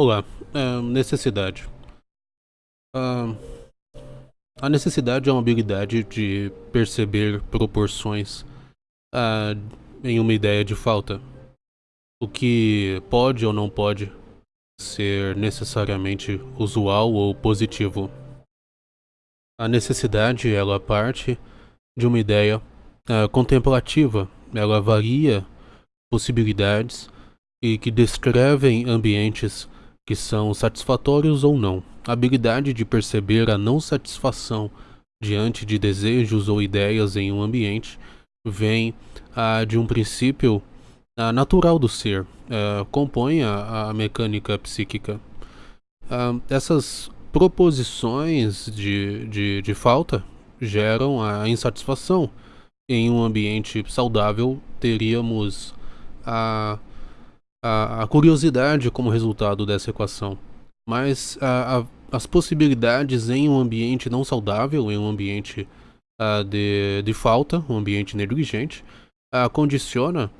Olá, é, necessidade. Ah, a necessidade é uma habilidade de perceber proporções ah, em uma ideia de falta. O que pode ou não pode ser necessariamente usual ou positivo. A necessidade, ela parte de uma ideia ah, contemplativa. Ela varia possibilidades e que descrevem ambientes que são satisfatórios ou não. A habilidade de perceber a não satisfação diante de desejos ou ideias em um ambiente vem ah, de um princípio ah, natural do ser, ah, compõe a, a, mecânica psíquica. Ah, essas proposições de, de, de falta geram a insatisfação. Em um ambiente saudável, teríamos a a, a curiosidade como resultado dessa equação, mas a, a, as possibilidades em um ambiente não saudável, em um ambiente uh, de, de falta, um ambiente negligente, uh, condiciona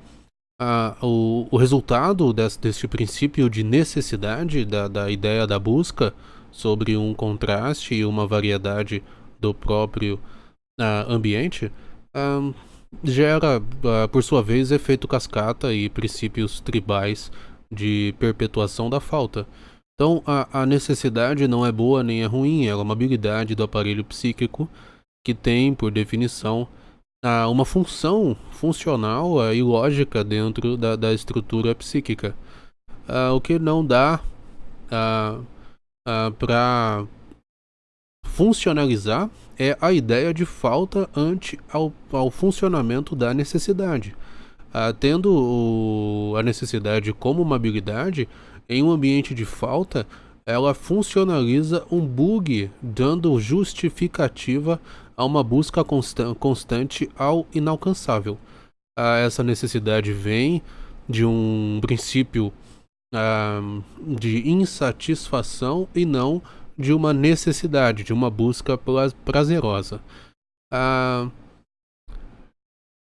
uh, o, o resultado desse, deste princípio de necessidade da, da ideia da busca sobre um contraste e uma variedade do próprio ambiente gera, uh, por sua vez, efeito cascata e princípios tribais de perpetuação da falta. Então, a, a necessidade não é boa nem é ruim, ela é uma habilidade do aparelho psíquico que tem, por definição, uh, uma função funcional uh, e lógica dentro da, da estrutura psíquica. O que não dá para funcionalizar é a ideia de falta ante ao, ao funcionamento da necessidade. Ah, tendo o, a necessidade como uma habilidade, em um ambiente de falta, ela funcionaliza um bug, dando justificativa a uma busca consta constante ao inalcançável. Ah, essa necessidade vem de um princípio ah, de insatisfação e não de uma necessidade, de uma busca prazerosa. Ah,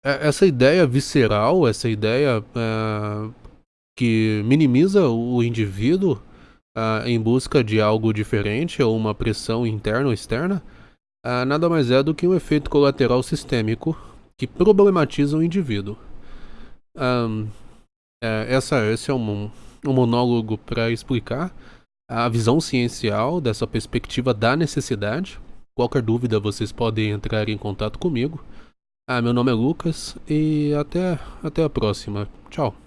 é, essa ideia visceral, essa ideia ah, que minimiza o indivíduo ah, em busca de algo diferente ou uma pressão interna ou externa, ah, nada mais é do que um efeito colateral sistêmico que problematiza o indivíduo. É, essa, esse é um, um monólogo para explicar a visão ciencial dessa perspectiva da necessidade. Qualquer dúvida vocês podem entrar em contato comigo. Ah, meu nome é Lucas e até, até a próxima. Tchau.